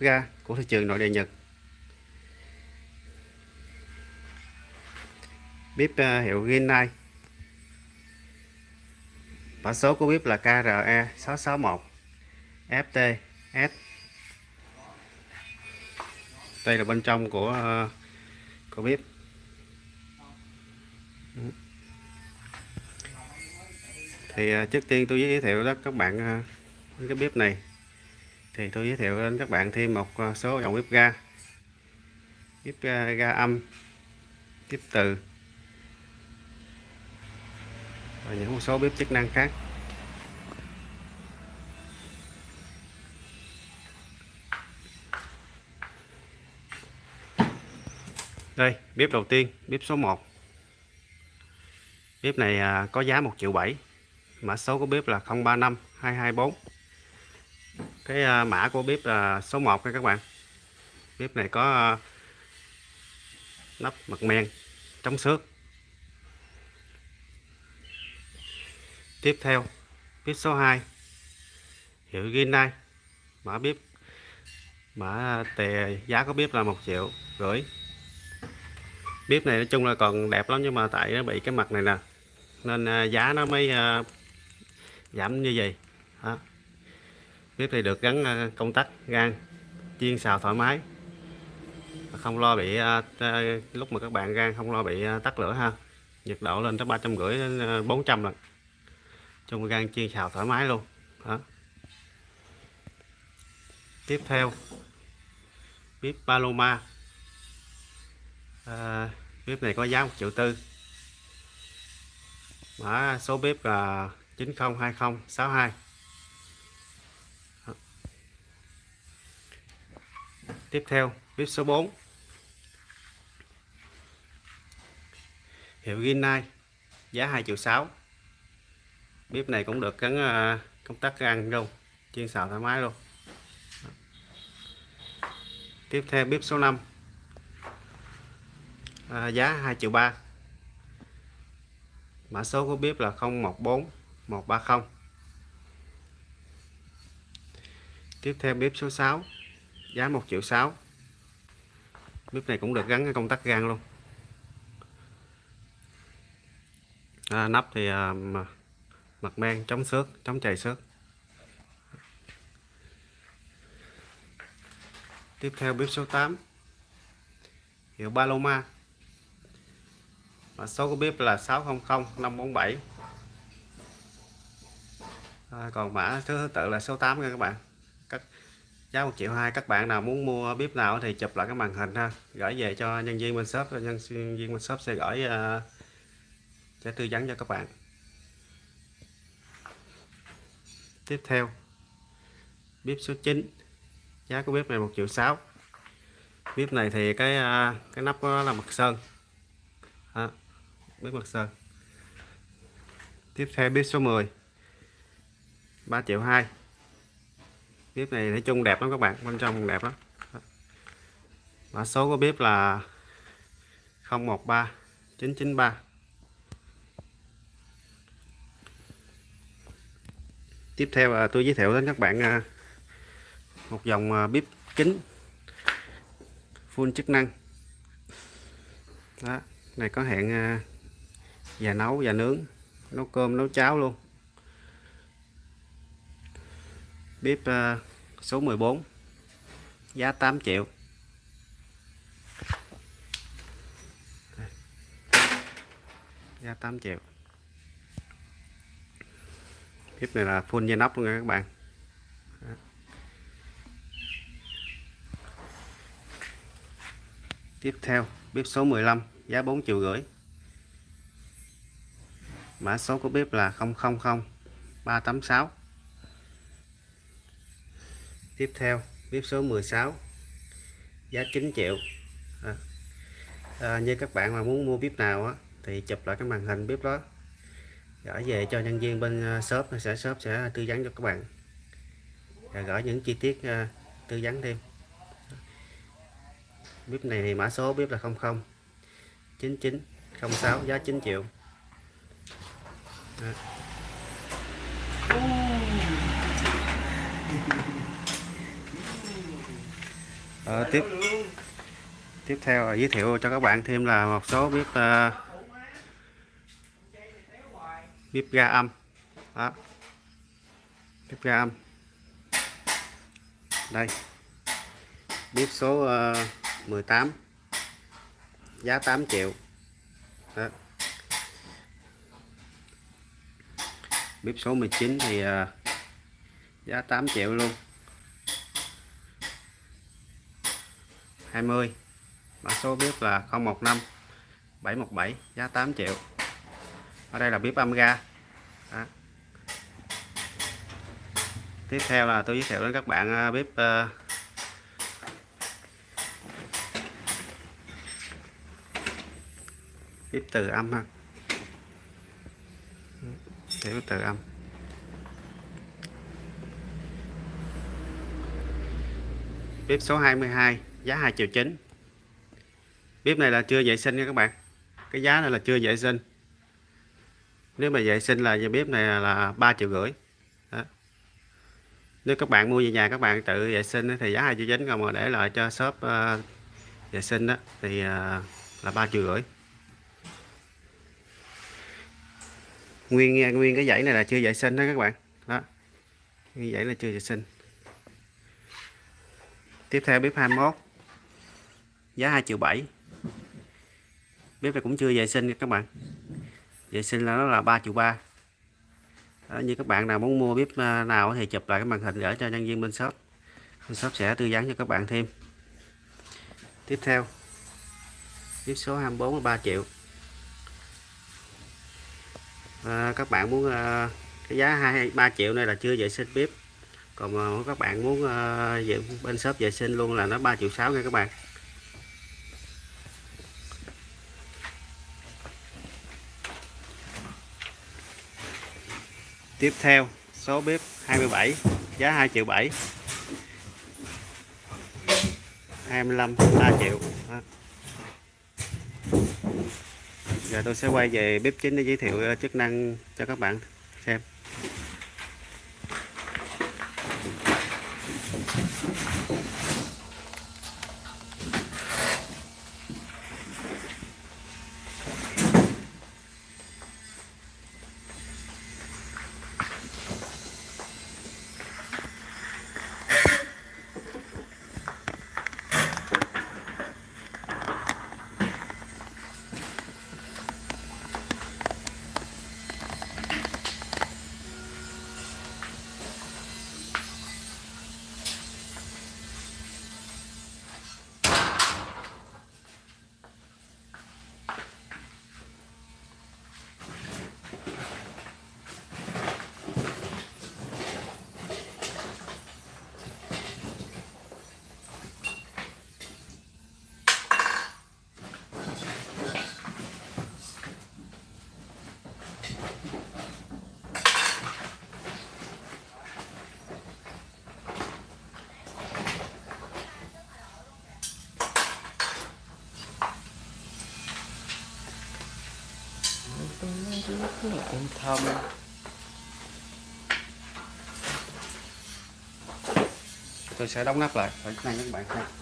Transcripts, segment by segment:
ga của thị trường nội địa Nhật. Bếp uh, à, hiệu Rinnai mã số của bếp là KRE 661 FTS đây là bên trong của uh, của bếp thì uh, trước tiên tôi giới thiệu đó các bạn uh, cái bếp này thì tôi giới thiệu đến các bạn thêm một à, số dòng bếp ga. Bếp ga, à, ga âm bếp từ. Và những một số bếp chức năng khác. Đây bếp đầu tiên bếp số 1 bếp này à, có giá 1 triệu 7 mã số của bếp là 035 224 cái à, mã của bếp là số 1 nha các bạn. Bếp này có à, nắp mặt men, chống xước. Tiếp theo, bếp số 2 hiệu Ginai mã bếp, mã tề giá của bếp là một triệu rưỡi. Bếp này nói chung là còn đẹp lắm nhưng mà tại nó bị cái mặt này nè, nên à, giá nó mới giảm như vậy. Đó bếp này được gắn ờ, công tắc gan chiên xào thoải mái. Không lo bị ờ, ờ, lúc mà các bạn gan không lo bị tắt lửa ha. Nhiệt độ lên tới ba trăm rưỡi đến bốn trăm lần. Chung gan chiên xào thoải mái luôn. Đó. Tiếp theo bếp Paloma. À, bếp này có giá một triệu tư. Mã số bếp là 902062 tiếp theo bếp số 4 hiệu Rinnai giá 2 triệu 6 bếp này cũng được gắn à, công tắc ăn luôn chiên xào thoải mái luôn. Tiếp theo bếp số 5 à, giá 2 triệu 3 mã số của bếp là 014 130 tiếp theo bếp số 6 giá 1 triệu 6 bếp này cũng được gắn công tắc gan luôn. À, nắp thì à, mặt men chống xước chống chày xước. Tiếp theo bếp số 8 hiệu Paloma. Mã số của bếp là 600 547 à, còn mã thứ tự là số 8 nha các bạn giá một triệu hai các bạn nào muốn mua bếp nào thì chụp lại cái màn hình ha. Gửi về cho nhân viên bên shop nhân viên bên shop sẽ gửi uh, sẽ tư vấn cho các bạn. Tiếp theo bếp số 9 giá của bếp này một triệu sáu. Bếp này thì cái ờ, cái nắp của nó là mặt sơn. À, bếp mặt sơn. Tiếp theo bếp số 10 3 triệu 2 bếp này nói chung đẹp lắm các bạn bên trong đẹp lắm. Mã số của bếp là 013 993 tiếp theo là tôi giới thiệu đến các bạn à, một dòng à, bếp kính full chức năng. Đó này có hẹn à, già và nấu và nướng nấu cơm nấu cháo luôn. Bếp uh, số 14 giá 8 triệu. Giá 8 triệu. Tiếp này là full dây nóc luôn nha các bạn. Tiếp theo, bếp số 15 giá 4 triệu rưỡi. Mã số của bếp là 000 386 tiếp theo bếp số 16 giá 9 triệu. À, à, như các bạn mà muốn mua bếp nào á, thì chụp lại cái màn hình bếp đó. Gửi về cho nhân viên bên à, shop sẽ shop sẽ tư vấn cho các bạn. Và gửi những chi tiết uh, tư vấn thêm. Bếp này thì mã số bếp là 00 99 06 giá 9 triệu. Đó. Ờ, tiếp. Tiếp theo là giới thiệu cho các bạn thêm là một số bếp uh, ờ, bếp ga âm. Đó. Bếp ga âm. Đây. Bếp số ờ, uh, 18 giá 8 triệu. Đó. bếp số 19 thì uh, giá 8 triệu luôn. 20 mã số bếp là 015 717 giá 8 triệu. Ở đây là bếp âm ga. Đó. tiếp theo là tôi giới thiệu đến các bạn à, bếp uh, à, bếp từ âm ha. Bếp từ âm. Bếp số 22 giá 2 triệu chín. Bếp này là chưa vệ sinh nha các bạn. Cái giá này là chưa vệ sinh. Nếu mà vệ sinh là bếp này là 3 triệu rưỡi. Đó. nếu các bạn mua về nhà các bạn tự vệ sinh thì giá 2 triệu chín còn mà để lại cho shop uh, vệ sinh đó thì uh, là 3 triệu rưỡi. Nguyên nguyên cái dãy này là chưa vệ sinh đó các bạn. Đó. Như dãy là chưa vệ sinh. Tiếp theo bếp 21 giá 2 triệu 7 bếp này cũng chưa vệ sinh các bạn. Vệ sinh là nó là 3 triệu 3 đó, như các bạn nào muốn mua bếp à, nào thì chụp lại cái màn hình gửi cho nhân viên bên shop. Bên shop sẽ tư vấn cho các bạn thêm. Tiếp theo bếp số 24 là 3 triệu. À, các bạn muốn à, cái giá 2 3 triệu này là chưa vệ sinh bếp. Còn mà các bạn muốn uh, bên shop vệ sinh luôn là nó 3 triệu 6 nha các bạn. Tiếp theo, số bếp 27 giá 2 triệu 7 25 3 triệu. Đó. giờ tôi sẽ quay về bếp chính để giới thiệu ờ, chức năng cho các bạn xem. Rất là cũng thơm tôi sẽ đóng nắp lại. Ở này các bạn xem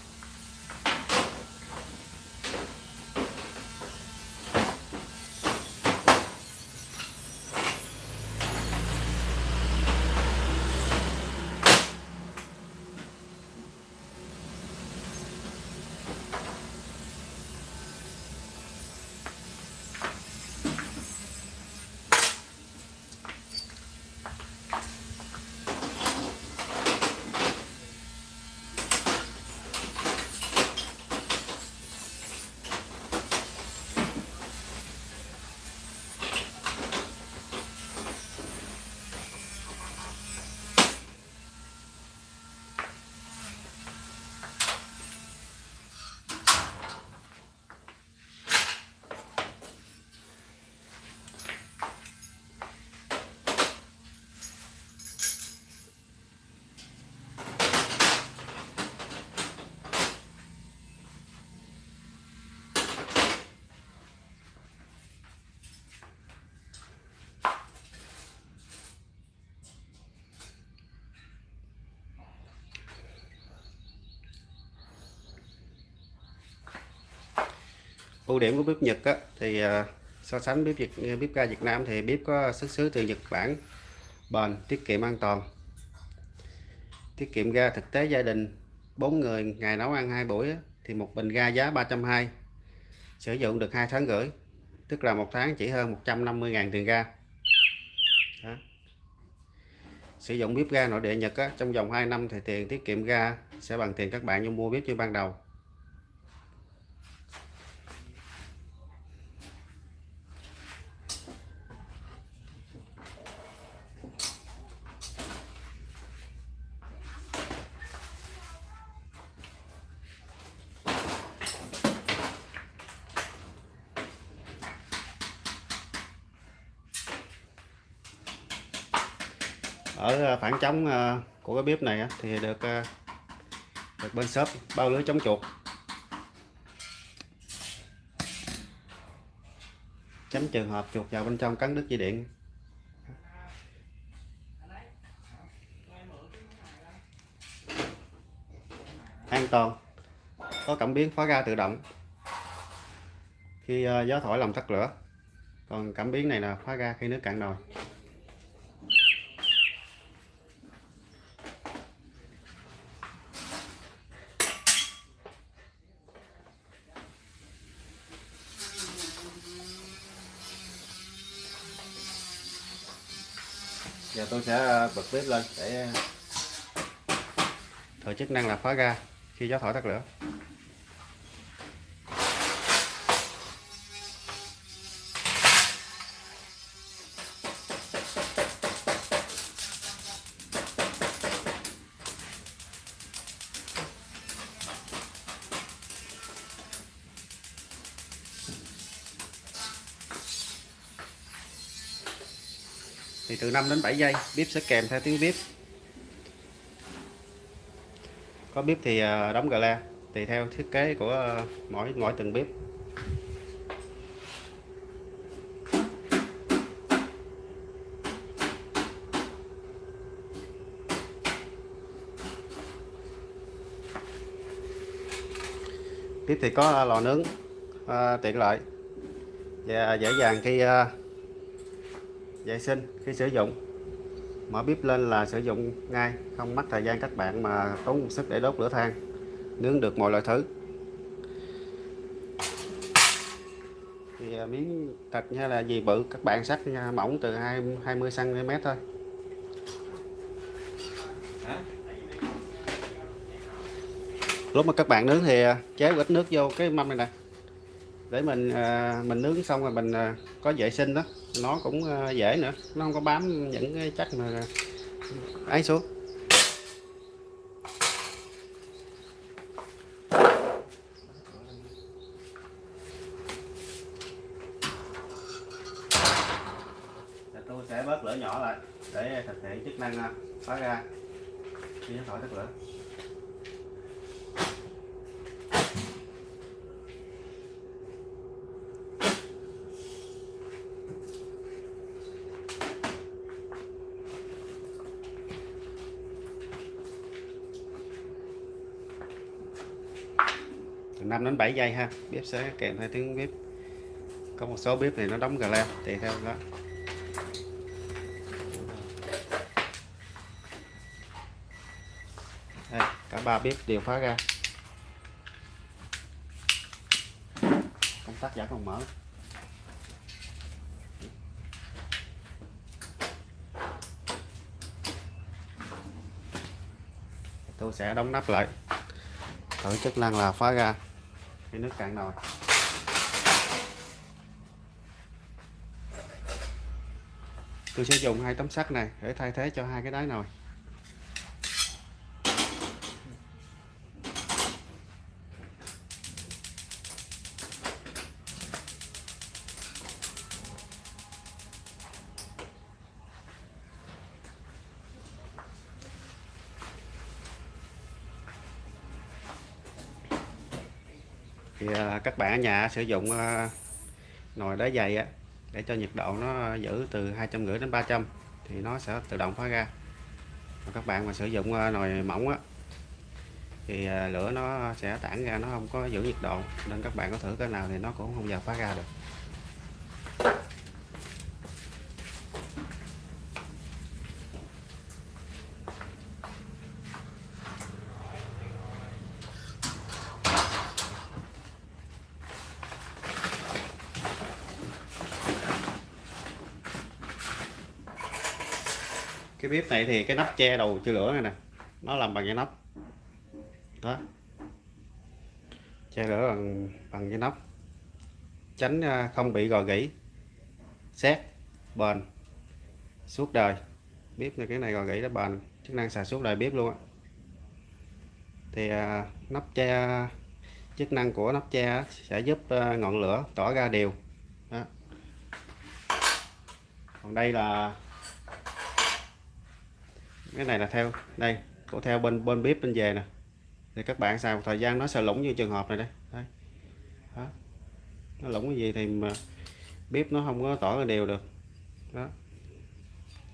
ưu điểm của bếp Nhật á, thì à, so sánh bếp Việt à, bếp ga Việt Nam thì bếp có xuất xứ từ Nhật Bản bền tiết kiệm an toàn. Tiết kiệm ga thực tế gia đình 4 người ngày nấu ăn hai buổi á, thì một bình ga giá 320 sử dụng được hai tháng rưỡi tức là một tháng chỉ hơn 150.000 tiền ga. Đó. sử dụng bếp ga nội địa Nhật á, trong vòng 2 năm thì tiền tiết kiệm ga sẽ bằng tiền các bạn như mua bếp như ban đầu. Ở ờ, phản chống ờ, của cái bếp này thì được ờ, được bên shop bao lưới chống chuột. Tránh trường hợp chuột vào bên trong cắn đứt dây điện. An toàn. Có cảm biến khóa ga tự động. Khi gió thổi làm tắt lửa. Còn cảm biến này là khóa ga khi nước cạn nồi. Giờ tôi sẽ ờ, bật bếp lên để ờ, thử chức năng là khóa ga. Khi gió thổi tắt lửa. 5 đến 7 giây bếp sẽ kèm theo tiếng bếp có bếp thì ờ, đóng gà la tùy theo thiết kế của ờ, mỗi mỗi từng bếp bếp thì có ờ, lò nướng à, tiện lợi và dễ dàng khi à, vệ sinh khi sử dụng. Mở bếp lên là sử dụng ngay, không mất thời gian các bạn mà tốn sức để đốt lửa than, nướng được mọi loại thứ. Thì à, miếng thịt hay là gì bự, các bạn sắc à, mỏng từ 20 cm thôi. Lúc mà các bạn nướng thì à, chế ít nước vô cái mâm này nè. Để mình mình nướng xong rồi mình có vệ sinh đó nó cũng ờ, dễ nữa. Nó không có bám những cái chắc mà ấy xuống. Tôi sẽ bớt lửa nhỏ lại để thực hiện chức năng phá ra khi nó thổi tắt lửa. 5 đến 7 giây ha. Bếp sẽ kèm theo tiếng bếp. Có một số bếp này nó đóng gà leo tùy theo đó. Đây, cả ba bếp đều phá ra. Công tắc vẫn còn mở. Tôi sẽ đóng nắp lại. Thử chức năng là phá ra cái nước cạn nồi tôi sẽ dùng hai tấm sắt này để thay thế cho hai cái đáy nồi. Thì à, các bạn ở nhà sử dụng à, nồi đá dày á để cho nhiệt độ nó giữ từ 250 đến 300 thì nó sẽ tự động phá ra. Và các bạn mà sử dụng à, nồi mỏng á thì à, lửa nó sẽ tản ra nó không có giữ nhiệt độ nên các bạn có thử cái nào thì nó cũng không giờ phá ra được. Bếp này thì cái nắp che đầu chưa lửa này nè nó làm bằng cái nắp. Đó. Che lửa bằng bằng cái nắp. Tránh à, không bị gò gỉ. Xét bền. Suốt đời. Bếp này cái này gò gỉ nó bền. Chức năng xài suốt đời bếp luôn á. Thì à, nắp che chức năng của nắp che sẽ giúp à, ngọn lửa tỏa ra đều. Đó. còn đây là cái này là theo đây của theo bên bên bếp bên về nè. Thì các bạn xài một thời gian nó sẽ lủng như trường hợp này đây. Đây. Đó. nó lủng cái gì thì mà bếp nó không có tỏ ra đều được. Đó.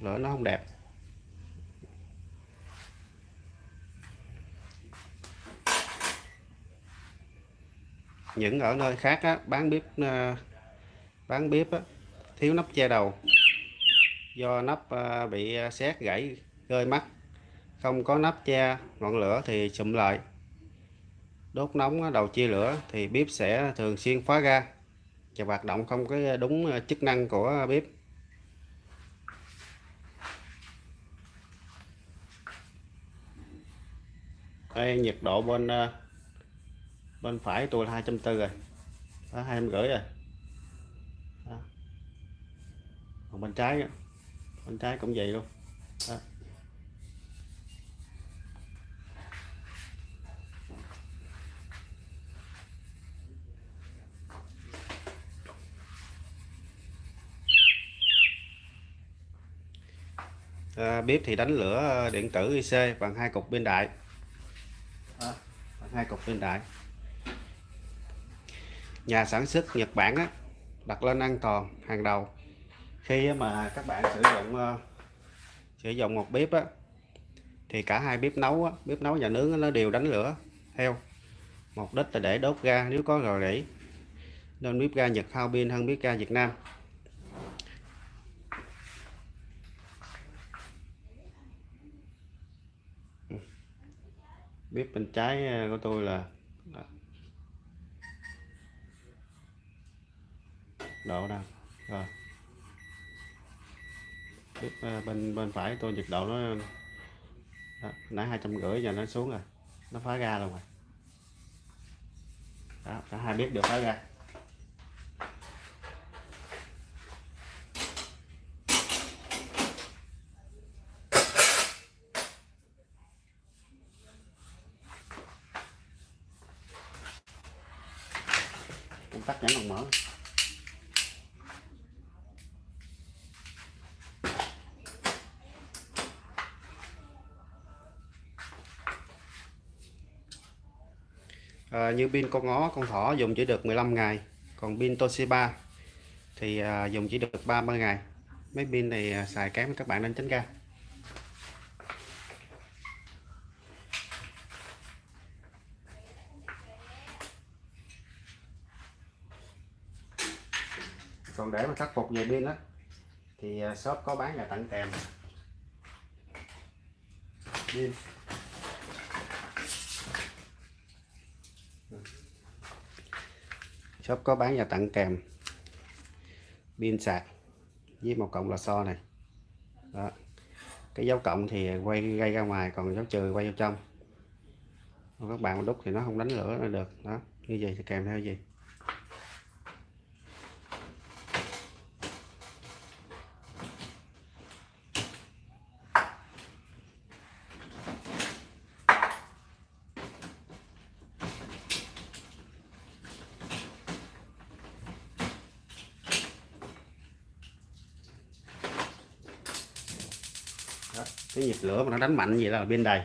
Lửa nó không đẹp. Những ở nơi khác á, bán bếp ờ, bán bếp á, thiếu nắp che đầu. Do nắp ờ, bị ờ, xét gãy rơi mắt, không có nắp che, ngọn lửa thì sụm lại. Đốt nóng đầu chia lửa thì bếp sẽ thường xuyên khóa ra và hoạt động không có đúng ờ, chức năng của bếp. Đây, nhiệt độ bên ờ, bên phải tôi là 240 rồi. Đó, hai rưỡi rồi. Đó. còn bên trái bên trái cũng vậy luôn. Đó. À, bếp thì đánh lửa điện tử IC bằng hai cục pin đại. À, bằng hai cục pin đại. Nhà sản xuất Nhật Bản á, đặt lên an toàn hàng đầu. Khi mà các bạn sử dụng uh, sử dụng một bếp á, thì cả hai bếp nấu á, bếp nấu và nướng nó đều đánh lửa theo. Mục đích là để đốt ga nếu có rò rỉ nên bếp ga Nhật hao pin hơn bếp ga Việt Nam bếp bên trái ờ, của tôi là độ đang rồi. Bếp ờ, bên bên phải tôi nhiệt độ nó đó, nãy hai trăm rưỡi giờ nó xuống rồi. Nó phá ra luôn rồi. Đó, cả hai bếp đều phá ra công tắc vẫn còn mở à, như pin con ngó, con thỏ dùng chỉ được 15 ngày. Còn pin Toshiba thì à, dùng chỉ được 30 ngày. Mấy pin này à, xài kém các bạn nên tránh ra. Còn để mà khắc phục về pin đó thì à, shop có bán là tặng kèm. Pin. Shop có bán và tặng kèm. Pin sạc với một cộng lò xo này. Đó. cái dấu cộng thì quay gây ra ngoài, còn dấu trừ quay vào trong. Còn các bạn đúc thì nó không đánh lửa nó được. Đó. Như vậy thì kèm theo gì Đó cái nhiệt lửa mà nó đánh mạnh vậy là bên đầy.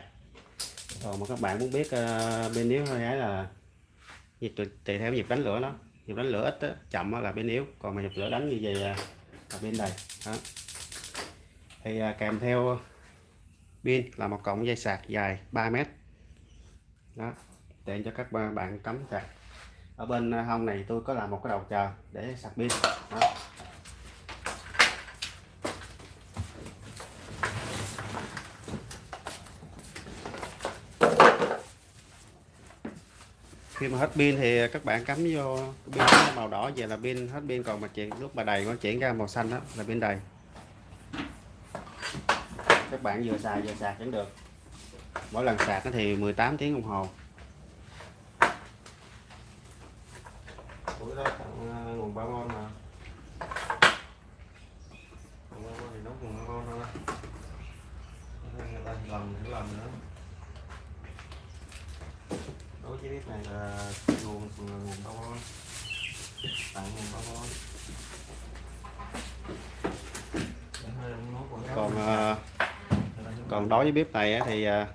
Còn mà các bạn muốn biết ờ, uh, bên yếu hay là nhịp tùy theo nhịp đánh lửa nó nhịp đánh lửa ít đó, chậm đó là bên yếu. Còn mà nhịp lửa đánh như vậy là bên đầy. Đó. thì uh, kèm theo pin là một cọng dây sạc dài 3 mét. Đó. Tiện cho các bạn cắm sạc. Ở bên à, hông này tôi có làm một cái đầu chờ để sạc pin. Đó. Khi mà hết pin thì các bạn cắm vô pin màu đỏ. Về là pin hết pin. Còn mà chuyển lúc mà đầy nó chuyển ra màu xanh đó, là pin đầy. Các bạn vừa xài, vừa sạc vẫn được. Mỗi lần sạc nó thì 18 tiếng đồng hồ Ủa đó tặng ờ, nguồn ba môn mà nguồn ba môn thì nấu nguồn ba môn thôi người ta lần nữa lần nữa đối với bếp này là nguồn nguồn ba môn tặng nguồn ba môn à, còn đối với bếp này thì à,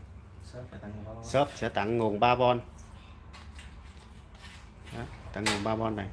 shop sẽ tặng nguồn 3V Đó, tặng nguồn 3V này.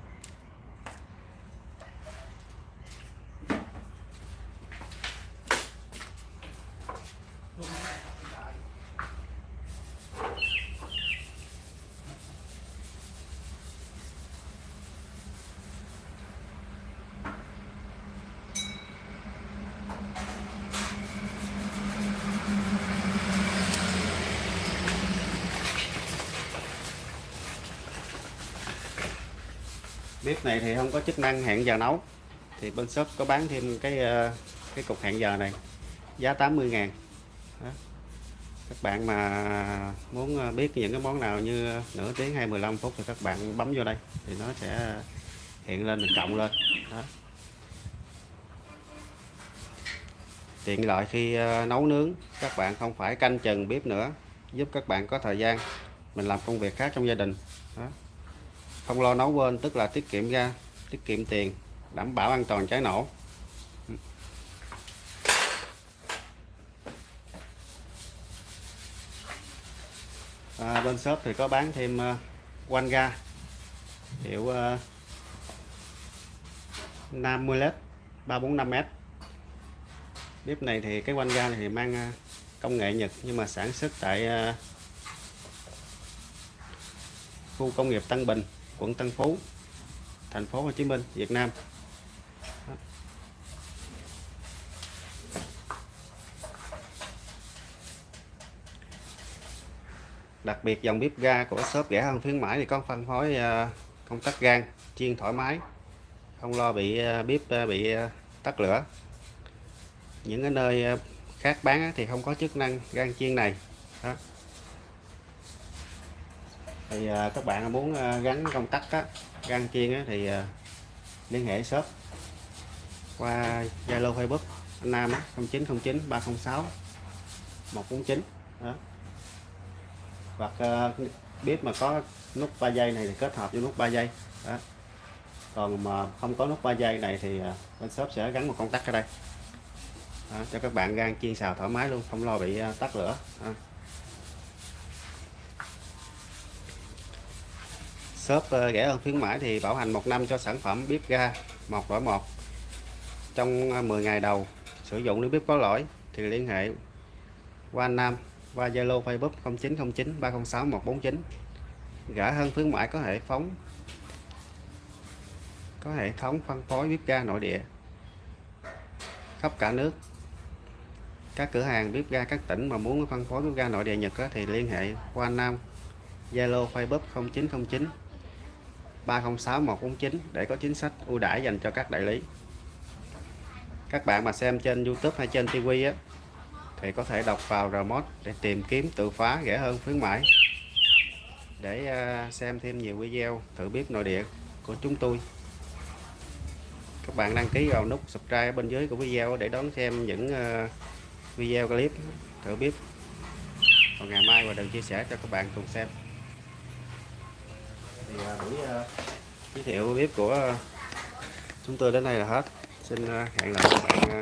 Bếp này thì không có chức năng hẹn giờ nấu. Thì bên shop có bán thêm cái ờ, cái cục hẹn giờ này. Giá 80 ngàn. Đó. các bạn mà muốn ờ, biết những cái món nào như nửa tiếng hay 15 phút thì các bạn bấm vô đây. Thì nó sẽ hiện lên mình cộng lên. Đó. tiện lợi khi ờ, nấu nướng. Các bạn không phải canh chừng bếp nữa. Giúp các bạn có thời gian. Mình làm công việc khác trong gia đình. Đó không lo nấu quên tức là tiết kiệm ra tiết kiệm tiền đảm bảo an toàn cháy nổ. À, bên shop thì có bán thêm uh, quanh ga hiệu uh, 50 lít 345m bếp này thì cái quanh ga này thì mang uh, công nghệ Nhật nhưng mà sản xuất tại uh, khu công nghiệp Tân Bình quận Tân Phú, thành phố Hồ Chí Minh, Việt Nam. Đặc biệt dòng bếp ga của shop rẻ hơn khuyến mãi thì có phân phối ờ, công tắc gan chiên thoải mái, không lo bị ờ, bếp ờ, bị tắt lửa. Những cái nơi khác bán thì không có chức năng gan chiên này. Đó thì à, các bạn muốn à, gắn công tắc á, gắn chiên á, thì à, liên hệ shop qua Zalo Facebook anh Nam á, 0909 306 149 đó. hoặc uh, bếp mà có nút 3 giây này thì kết hợp với nút 3 giây đó. còn mà không có nút 3 giây này thì uh, bên shop sẽ gắn một công tắc ở đây đó, cho các bạn gan chiên xào thoải mái luôn không lo bị uh, tắt lửa đó. Shop ờ, rẻ hơn khuyến mãi thì bảo hành một năm cho sản phẩm bếp ga một đổi một trong ờ, 10 ngày đầu sử dụng nếu bếp có lỗi thì liên hệ qua anh Nam, qua Zalo, Facebook 0909 306 149 rẻ hơn khuyến mãi có hệ phóng, có hệ thống phân phối bếp ga nội địa khắp cả nước. Các cửa hàng bếp ga các tỉnh mà muốn phân phối bếp ga nội địa Nhật thì liên hệ qua Nam, Zalo, Facebook 0909 306 149 để có chính sách ưu đãi dành cho các đại lý. Các bạn mà xem trên YouTube hay trên TV á, thì có thể đọc vào remote để tìm kiếm, tự phá rẻ hơn, khuyến mãi. Để à, xem thêm nhiều video thử bếp nội địa của chúng tôi. Các bạn đăng ký vào nút subscribe ở bên dưới của video để đón xem những à, video clip thử bếp còn ngày mai và đừng chia sẻ cho các bạn cùng xem thì à, buổi à, giới thiệu bếp của à, chúng tôi đến đây là hết. Xin hẹn gặp các bạn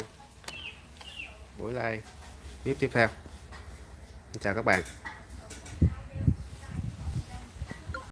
buổi live bếp tiếp theo. Chào các bạn.